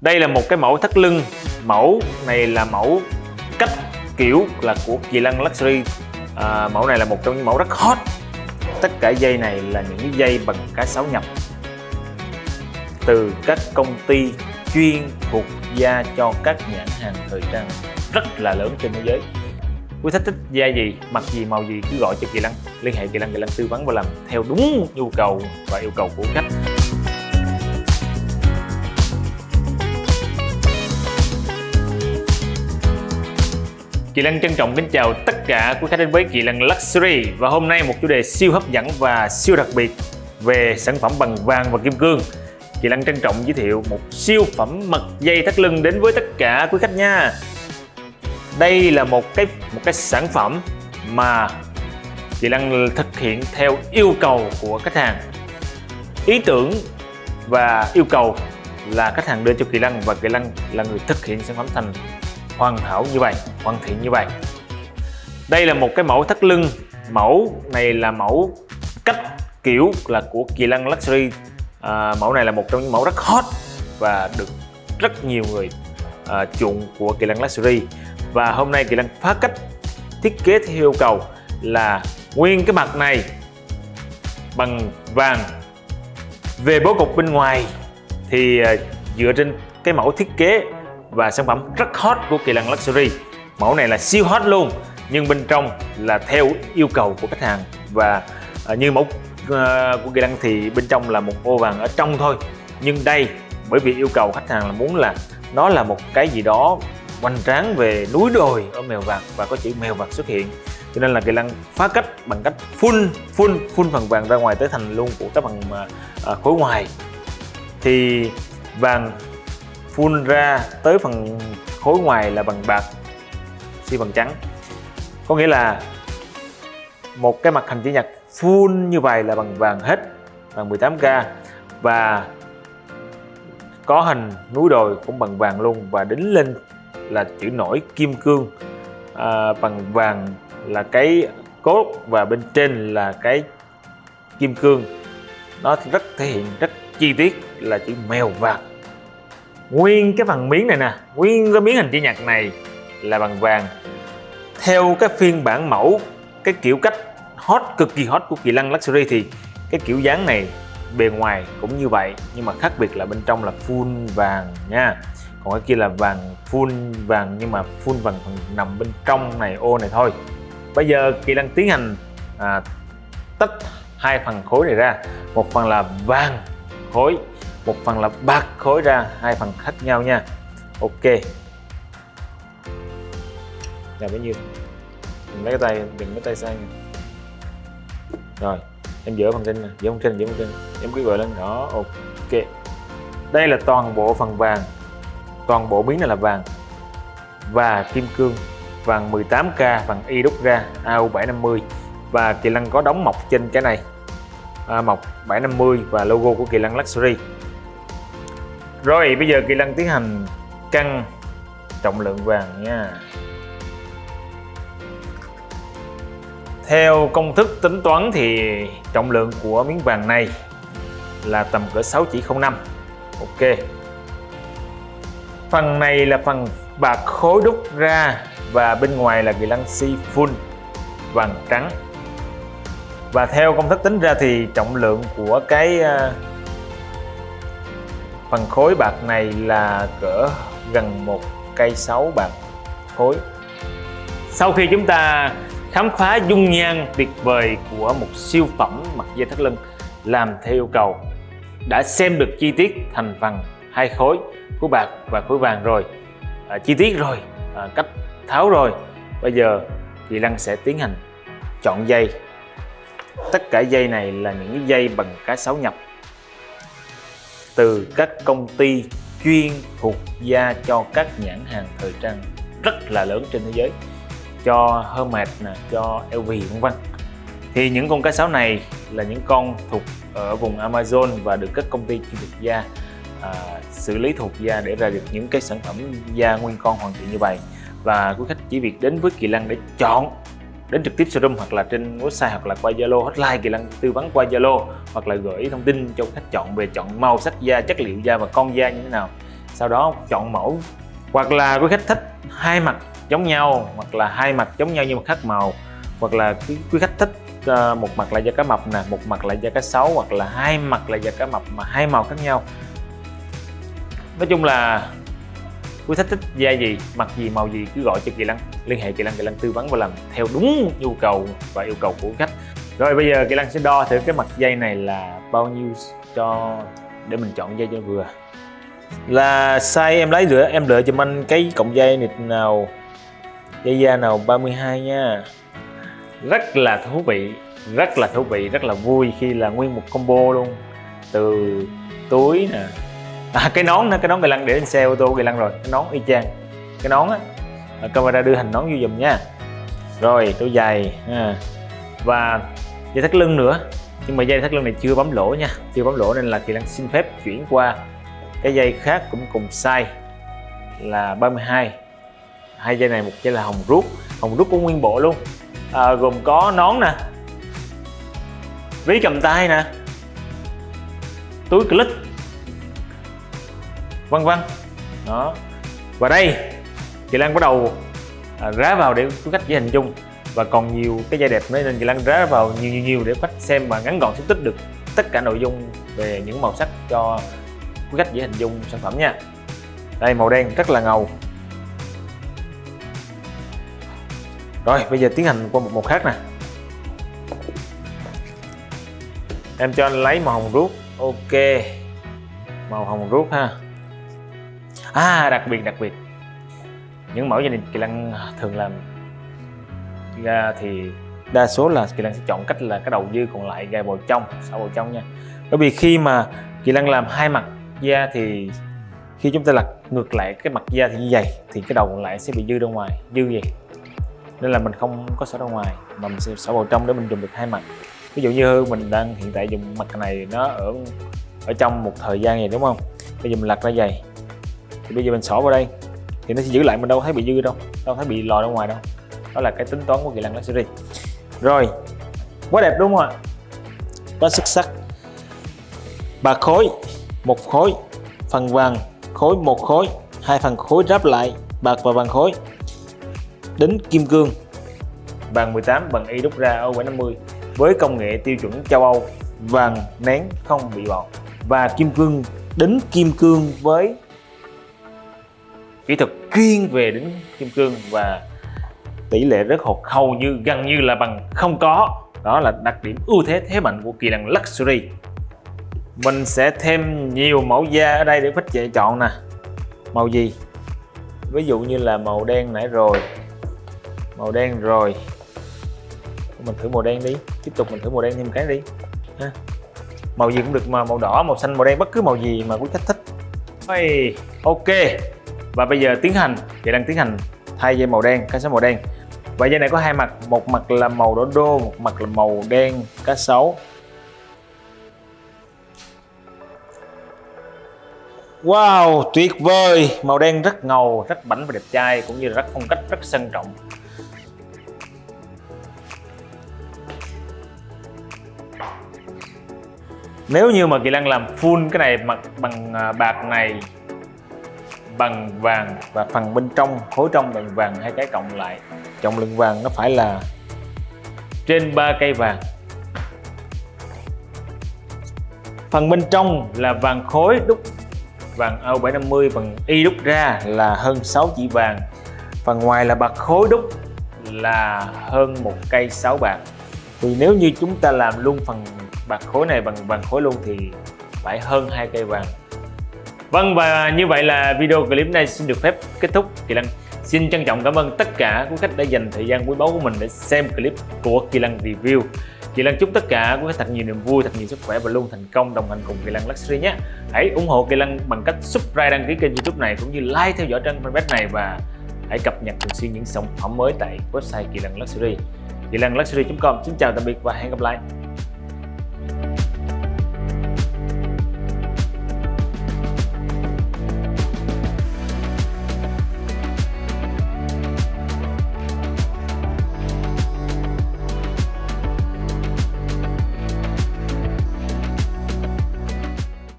đây là một cái mẫu thắt lưng. Mẫu này là mẫu cách kiểu là của Kỳ Lân Luxury. À, mẫu này là một trong những mẫu rất hot. Tất cả dây này là những dây bằng cá sấu nhập từ các công ty chuyên thuộc da cho các nhãn hàng thời trang rất là lớn trên thế giới. Quý khách thích da gì mặc gì màu gì cứ gọi cho kỳ lân. Liên hệ kỳ lân kỳ lân tư vấn và làm theo đúng nhu cầu và yêu cầu của khách. Kỳ Lân trân trọng kính chào tất cả quý khách đến với Kỳ Lân Luxury và hôm nay một chủ đề siêu hấp dẫn và siêu đặc biệt về sản phẩm bằng vàng và kim cương. Kỳ Lân trân trọng giới thiệu một siêu phẩm mật dây thắt lưng đến với tất cả quý khách nha. Đây là một cái một cái sản phẩm mà Kỳ Lân thực hiện theo yêu cầu của khách hàng. Ý tưởng và yêu cầu là khách hàng đưa cho Kỳ Lân và Kỳ Lân là người thực hiện sản phẩm thành hoàn hảo như vậy hoàn thiện như vậy. Đây là một cái mẫu thắt lưng. Mẫu này là mẫu cách kiểu là của Kỳ Lăng Luxury. À, mẫu này là một trong những mẫu rất hot và được rất nhiều người à, chuộng của Kỳ Lăng Luxury. Và hôm nay Kỳ Lăng phá cách thiết kế theo yêu cầu là nguyên cái mặt này bằng vàng. Về bố cục bên ngoài thì à, dựa trên cái mẫu thiết kế và sản phẩm rất hot của Kỳ Lân Luxury. Mẫu này là siêu hot luôn, nhưng bên trong là theo yêu cầu của khách hàng. Và à, như mẫu à, của Kỳ Lân thì bên trong là một ô vàng ở trong thôi. Nhưng đây, bởi vì yêu cầu khách hàng là muốn là nó là một cái gì đó hoành tráng về núi đồi ở mèo vàng và có chữ mèo vàng xuất hiện. Cho nên là Kỳ Lân phá cách bằng cách phun phun phun phần vàng ra ngoài tới thành luôn của các bằng à, khối ngoài. Thì vàng phun ra tới phần khối ngoài là bằng bạc xi bằng trắng. Có nghĩa là một cái mặt hình chữ nhật full như vậy là bằng vàng hết bằng 18k và có hình núi đồi cũng bằng vàng luôn và đính lên là chữ nổi kim cương. À, bằng vàng là cái cốt và bên trên là cái kim cương. Nó rất thể hiện rất chi tiết là chữ mèo vàng nguyên cái phần miếng này nè. Nguyên cái miếng hình chữ nhật này là bằng vàng. Theo cái phiên bản mẫu cái kiểu cách hot cực kỳ hot của kỳ lân luxury thì cái kiểu dáng này bề ngoài cũng như vậy nhưng mà khác biệt là bên trong là full vàng nha. Còn cái kia là vàng full vàng nhưng mà full vàng phần nằm bên trong này ô này thôi. Bây giờ kỳ lân tiến hành à, tách hai phần khối này ra. Một phần là vàng khối một phần là bạc khối ra hai phần khác nhau nha. Ok. Là bấy nhiêu? Mình lấy cái tay đừng lấy tay sang, rồi em dỡ phần trên nè dỡ phần trên dỡ phần trên. Em cứ gọi lên đó ok. Đây là toàn bộ phần vàng. Toàn bộ miếng này là vàng. Và kim cương vàng 18k vàng y đúc ra AU750 và Kỳ Lân có đóng mọc trên cái này. À, mọc 750 và logo của Kỳ Lân Luxury rồi, bây giờ Kỳ Lân tiến hành cân trọng lượng vàng nha. Theo công thức tính toán thì trọng lượng của miếng vàng này là tầm cỡ 6 chỉ 05 Ok. Phần này là phần bạc khối đúc ra và bên ngoài là Kỳ Lân si full vàng trắng. Và theo công thức tính ra thì trọng lượng của cái à, phần khối bạc này là cỡ gần một cây sáu bạc khối. Sau khi chúng ta khám phá dung nhan tuyệt vời của một siêu phẩm mặt dây thắt lưng làm theo yêu cầu đã xem được chi tiết thành phần hai khối khối bạc và khối vàng rồi. À, chi tiết rồi à, cách tháo rồi. Bây giờ chị Lăng sẽ tiến hành chọn dây. Tất cả dây này là những dây bằng cá sấu nhập từ các công ty chuyên thuộc da cho các nhãn hàng thời trang rất là lớn trên thế giới. Cho Hermes nè, cho LV vân vân. Thì những con cá sấu này là những con thuộc ở vùng Amazon và được các công ty chuyên thuộc da à, xử lý thuộc da để ra được những cái sản phẩm da nguyên con hoàn thiện như vậy. Và quý khách chỉ việc đến với Kỳ Lân để chọn đến trực tiếp showroom hoặc là trên website hoặc là qua Zalo hotline Kỳ Lân tư vấn qua Zalo hoặc là gửi thông tin cho khách chọn về chọn màu sắc da, chất liệu da và con da như thế nào. Sau đó chọn mẫu. Hoặc là quý khách thích hai mặt giống nhau hoặc là hai mặt giống nhau nhưng mà khác màu. Hoặc là quý khách thích ờ, một mặt là da cá mập nè một mặt là da cá sấu hoặc là hai mặt là da cá mập mà hai màu khác nhau. Nói chung là quý khách thích da gì mặt gì màu gì cứ gọi cho kỳ lăng. Liên hệ kỳ lăng kỳ lăng tư vấn và làm theo đúng nhu cầu và yêu cầu của khách. Rồi bây giờ kỳ lăng sẽ đo thử cái mặt dây này là bao nhiêu cho để mình chọn dây cho vừa. Là size em lấy rửa em lựa cho anh cái cọng dây nịt nào. Dây da nào 32 nha. Rất là thú vị rất là thú vị rất là vui khi là nguyên một combo luôn. Từ túi nè à, cái nón nữa cái nón gầy lăng để lên xe ô tô gầy lăng rồi cái nón y chang. Cái nón á camera đưa hình nón vô dùm nha. Rồi đôi giày à. và dây thắt lưng nữa. Nhưng mà dây thắt lưng này chưa bấm lỗ nha chưa bấm lỗ nên là kỳ lăng xin phép chuyển qua. Cái dây khác cũng cùng size là 32 hai. Dây này một dây là hồng rút hồng rút của nguyên bộ luôn. À, gồm có nón nè ví cầm tay nè túi clip vân vân. Đó. Và đây chị Lan bắt đầu à, rá vào để quý khách dễ hình dung. Và còn nhiều cái giai đẹp nữa nên chị Lan rá vào nhiều nhiều nhiều để khách xem và ngắn gọn xúc tích được tất cả nội dung về những màu sắc cho quý khách dễ hình dung sản phẩm nha. Đây màu đen rất là ngầu. Rồi bây giờ tiến hành qua một màu khác nè. Em cho anh lấy màu hồng rút ok. Màu hồng rút ha à đặc biệt đặc biệt. Những mẫu gia đình kỳ lăng à, thường làm ra thì đa số là kỳ lăng sẽ chọn cách là cái đầu dư còn lại gài vào trong, sau vào trong nha. Bởi vì khi mà kỳ lăng làm hai mặt da thì khi chúng ta lật ngược lại cái mặt da thì như vậy thì cái đầu còn lại sẽ bị dư ra ngoài, dư vậy nên là mình không có xả ra ngoài, mà mình sẽ xả vào trong để mình dùng được hai mặt. Ví dụ như mình đang hiện tại dùng mặt này nó ở ở trong một thời gian này, đúng không? Bây giờ mình lật ra dày thì bây giờ mình xỏ vào đây. Thì nó sẽ giữ lại mình đâu thấy bị dư đâu đâu thấy bị lòi ra ngoài đâu. Đó là cái tính toán của kỳ lân luxury rồi, quá đẹp đúng không ạ? Quá xuất sắc. Ba khối, một khối, phần vàng khối một khối, hai phần khối ráp lại, bạc và vàng khối. Đính kim cương. Vàng 18 bằng y đúc ra O750 với công nghệ tiêu chuẩn châu Âu, vàng nén không bị bọt. Và kim cương, đính kim cương với kỹ thuật chuyên về đến kim cương và tỷ lệ rớt hột hầu như gần như là bằng không có. Đó là đặc điểm ưu thế thế mạnh của kỳ lân Luxury. Mình sẽ thêm nhiều mẫu da ở đây để khách dễ chọn nè. Màu gì? Ví dụ như là màu đen nãy rồi. Màu đen rồi. Mình thử màu đen đi. Tiếp tục mình thử màu đen thêm cái đi. Ha. màu gì cũng được mà màu đỏ màu xanh màu đen bất cứ màu gì mà quý khách thích. Hey, ok và bây giờ tiến hành thì đang tiến hành thay dây màu đen cá sấu màu đen và dây này có hai mặt một mặt là màu đỏ đô một mặt là màu đen cá sấu Wow, tuyệt vời! Màu đen rất ngầu, rất bảnh và đẹp trai cũng như là rất phong cách, rất sang trọng. Nếu như mà Kỳ Lăng làm full cái này mặt bằng à, bạc này bằng vàng và phần bên trong khối trong bằng vàng hai cái cộng lại. Trọng lượng vàng nó phải là trên 3 cây vàng. Phần bên trong là vàng khối đúc, vàng O750 bằng y đúc ra là hơn 6 chỉ vàng. Phần ngoài là bạc khối đúc là hơn một cây 6 bạc. Thì nếu như chúng ta làm luôn phần bạc khối này bằng vàng khối luôn thì phải hơn hai cây vàng. Vâng và như vậy là video clip này xin được phép kết thúc. Kỳ Lăng xin trân trọng cảm ơn tất cả quý khách đã dành thời gian quý báu của mình để xem clip của Kỳ Lăng Review. Kỳ Lăng chúc tất cả quý khách thật nhiều niềm vui, thật nhiều sức khỏe và luôn thành công đồng hành cùng Kỳ Lăng Luxury nhé. Hãy ủng hộ Kỳ Lăng bằng cách subscribe đăng ký kênh youtube này cũng như like theo dõi trang fanpage này và hãy cập nhật thường xuyên những sản phẩm mới tại website Kỳ Lăng Luxury. Kỳ Lăng Luxury.com Xin chào tạm biệt và hẹn gặp lại.